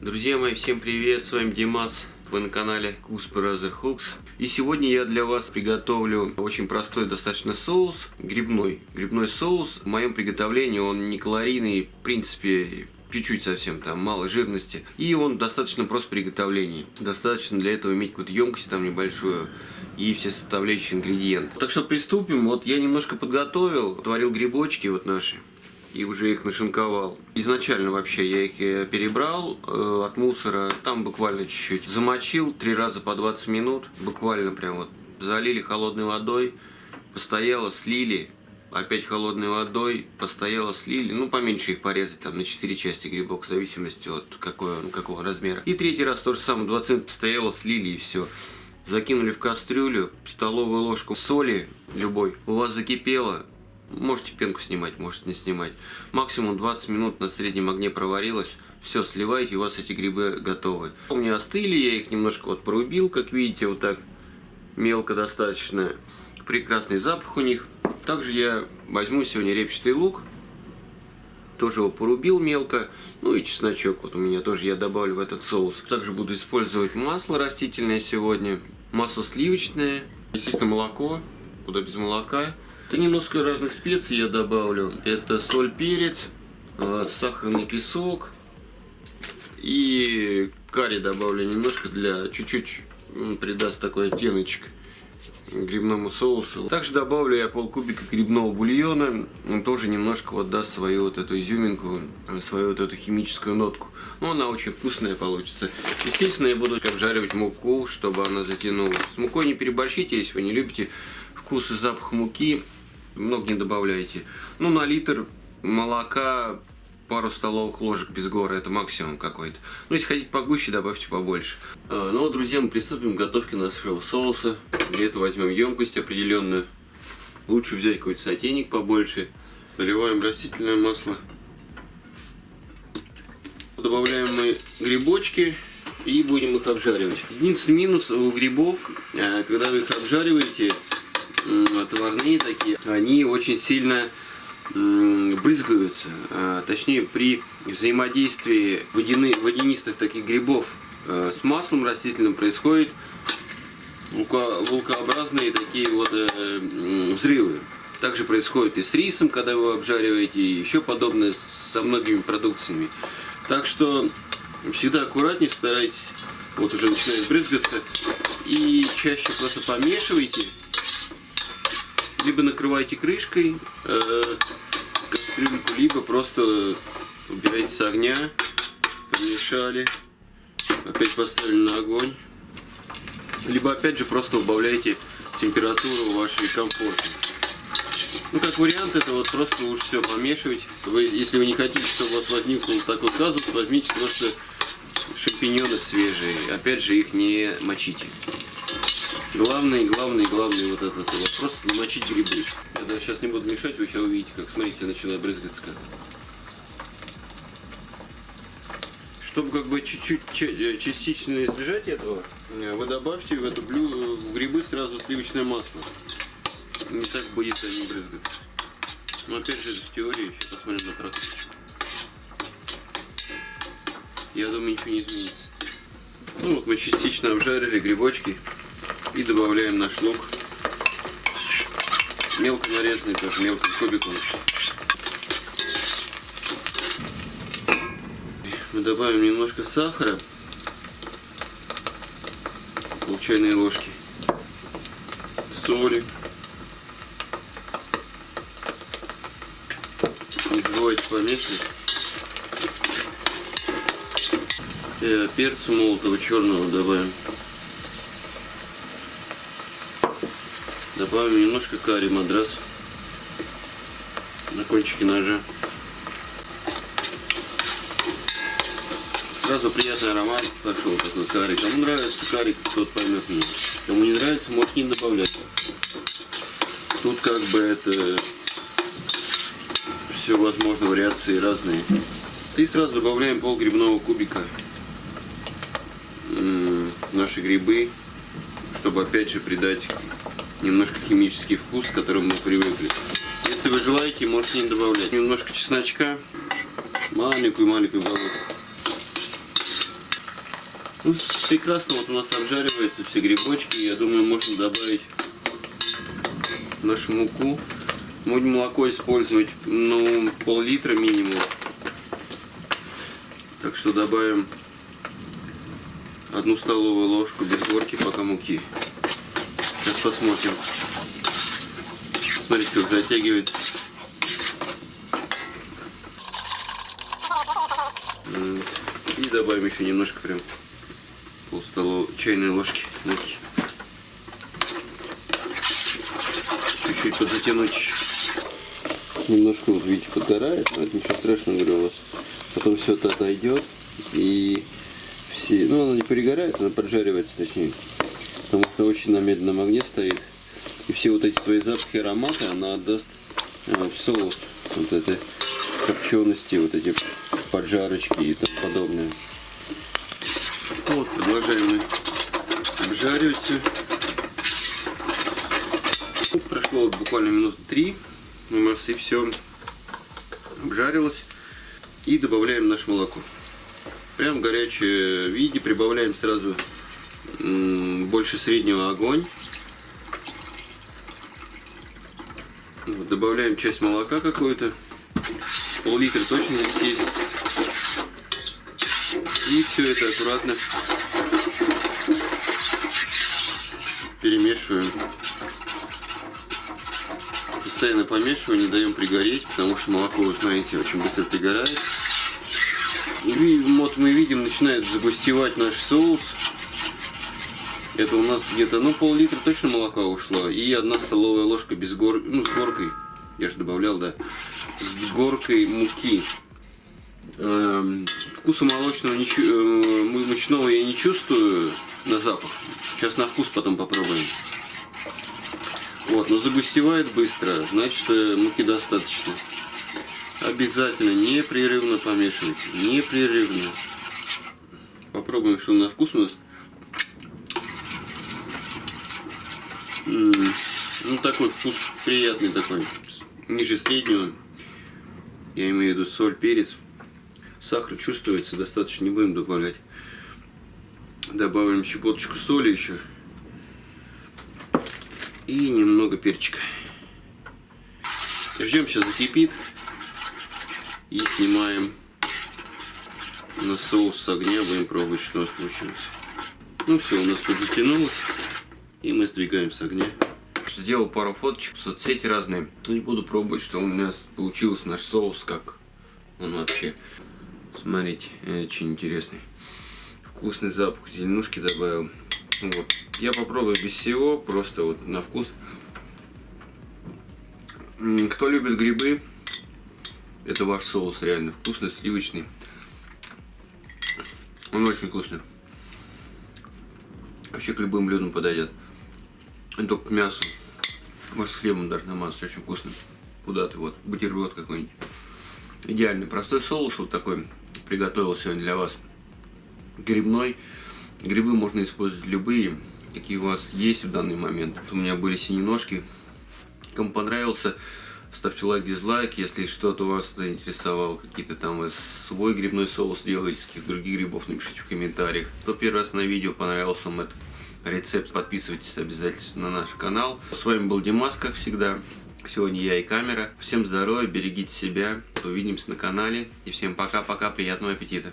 Друзья мои, всем привет, с вами Димас, вы на канале Cooks Brother Hooks. И сегодня я для вас приготовлю очень простой достаточно соус, грибной. Грибной соус, в моем приготовлении он не калорийный, в принципе, чуть-чуть совсем, там мало жирности. И он достаточно прост в приготовлении. Достаточно для этого иметь какую-то емкость там небольшую и все составляющие ингредиенты. Так что приступим. Вот я немножко подготовил, творил грибочки вот наши и уже их нашинковал. Изначально вообще я их э, перебрал э, от мусора, там буквально чуть-чуть. Замочил три раза по 20 минут, буквально прям вот залили холодной водой, постояло, слили, опять холодной водой, постояло, слили, ну поменьше их порезать там на 4 части грибок, в зависимости от какой, какого размера. И третий раз то же самое, 20 минут постояло, слили и все. Закинули в кастрюлю, столовую ложку соли любой, у вас закипело, Можете пенку снимать, можете не снимать. Максимум 20 минут на среднем огне проварилось. Все, сливаете, у вас эти грибы готовы. У меня остыли, я их немножко вот порубил, как видите, вот так мелко достаточно. Прекрасный запах у них. Также я возьму сегодня репчатый лук. Тоже его порубил мелко. Ну и чесночок вот у меня тоже я добавлю в этот соус. Также буду использовать масло растительное сегодня. Масло сливочное. Естественно, молоко. Куда без молока. И немножко разных специй я добавлю. Это соль, перец, э, сахарный песок и карри добавлю немножко для чуть-чуть придаст такой оттеночек грибному соусу. Также добавлю я полкубика грибного бульона. Он тоже немножко вот даст свою вот эту изюминку, свою вот эту химическую нотку. Но она очень вкусная получится. Естественно, я буду обжаривать муку, чтобы она затянулась. С мукой не переборщите, если вы не любите вкус и запах муки много не добавляйте. Ну, на литр молока пару столовых ложек без гора, это максимум какой-то. Ну, если хотите погуще, добавьте побольше. А, ну, друзья, мы приступим к готовке нашего соуса. Для этого возьмем емкость определенную. Лучше взять какой-то сотейник побольше. Наливаем растительное масло. Добавляем мы грибочки и будем их обжаривать. Единственный минус у грибов, а, когда вы их обжариваете, отварные такие, они очень сильно брызгаются, а, точнее при взаимодействии водяны, водянистых таких грибов э, с маслом растительным происходит вулкообразные такие вот э, взрывы. Также происходит и с рисом, когда вы обжариваете, и еще подобное со многими продукциями. Так что всегда аккуратнее старайтесь, вот уже начинает брызгаться, и чаще просто помешивайте либо накрывайте крышкой э, кастрюльку, либо просто убирайте с огня, помешали, опять поставили на огонь, либо опять же просто убавляйте температуру вашей комфорте. Ну, как вариант, это вот просто уж все помешивать. Вы, если вы не хотите, чтобы у вас возникнул такой казус, возьмите просто шампиньоны свежие. Опять же, их не мочите. Главный, главный, главный вот этот вопрос намочить грибы. Я даже сейчас не буду мешать, вы сейчас увидите, как, смотрите, начинает брызгаться. Чтобы как бы чуть-чуть э, частично избежать этого, э, вы добавьте в эту блю, в грибы сразу сливочное масло. Не так будет они брызгаться. Но опять же, в теории, еще посмотрим на практике. Я думаю, ничего не изменится. Ну вот мы частично обжарили грибочки. И добавляем наш лук. Мелко нарезанный, тоже мелким кубиком. Мы добавим немножко сахара. Пол чайной ложки. Соли. Не забывайте помешивать. И перцу молотого черного добавим. Добавим немножко карри мадрас на кончике ножа. Сразу приятный аромат пошел такой карри. Кому нравится карри, тот поймет меня. Кому не нравится, может не добавлять. Тут как бы это все возможно, вариации разные. И сразу добавляем пол грибного кубика. Наши грибы, чтобы опять же придать немножко химический вкус, к которому мы привыкли. Если вы желаете, можете не добавлять. Немножко чесночка, маленькую-маленькую головку. Ну, прекрасно вот у нас обжариваются все грибочки. Я думаю, можно добавить нашу муку. Будем молоко использовать, ну, пол-литра минимум. Так что добавим одну столовую ложку без горки пока муки. Сейчас посмотрим. Смотрите, как затягивается. И добавим еще немножко прям пол столовой чайной ложки. Чуть-чуть подзатянуть. Немножко, вот видите, подгорает, но это ничего страшного, говорю, у вас потом все это отойдет и все, ну она не перегорает, она поджаривается точнее, потому что очень на медленном огне стоит. И все вот эти свои запахи, ароматы она отдаст э, в соус. Вот этой копчености, вот эти поджарочки и тому подобное. Вот, продолжаем мы обжаривать все. Прошло буквально минут три. У нас и все обжарилось. И добавляем наше молоко. Прям в горячем виде прибавляем сразу больше среднего огонь. Добавляем часть молока какой-то. Пол-литра точно здесь. И все это аккуратно перемешиваем. Постоянно помешиваем, не даем пригореть, потому что молоко, вы знаете, очень быстро пригорает. И вот мы видим, начинает загустевать наш соус. Это у нас где-то, ну, пол-литра точно молока ушло. И одна столовая ложка без гор... ну, с горкой. Я же добавлял, да. С горкой муки. Эм, вкуса молочного, ничего, э, мучного я не чувствую на запах. Сейчас на вкус потом попробуем. Вот, но загустевает быстро, значит э, муки достаточно. Обязательно непрерывно помешивать. Непрерывно. Попробуем, что на вкус у нас. Ну, такой вкус приятный такой. Ниже среднего. Я имею в виду соль, перец. Сахар чувствуется, достаточно не будем добавлять. Добавим щепоточку соли еще. И немного перчика. Ждем, сейчас закипит. И снимаем на соус с огня, будем пробовать, что у нас получилось. Ну все, у нас тут затянулось, и мы сдвигаем с огня. Сделал пару фоточек в соцсети разные, и буду пробовать, что у нас получился наш соус, как он вообще. Смотрите, очень интересный. Вкусный запах, зеленушки добавил. Вот. Я попробую без всего, просто вот на вкус. Кто любит грибы, это ваш соус реально вкусный, сливочный. Он очень вкусный. Вообще к любым блюдам подойдет. Только к мясу. Может с хлебом даже намазать, очень вкусно. Куда ты вот, бутерброд какой-нибудь. Идеальный простой соус вот такой приготовил сегодня для вас. Грибной. Грибы можно использовать любые, какие у вас есть в данный момент. У меня были синие ножки. Кому понравился, Ставьте лайк, дизлайк, если что-то вас заинтересовало, какие-то там вы свой грибной соус делаете, каких других грибов, напишите в комментариях. Кто первый раз на видео понравился вам этот рецепт, подписывайтесь обязательно на наш канал. С вами был Димас, как всегда. Сегодня я и камера. Всем здоровья, берегите себя, увидимся на канале. И всем пока-пока, приятного аппетита.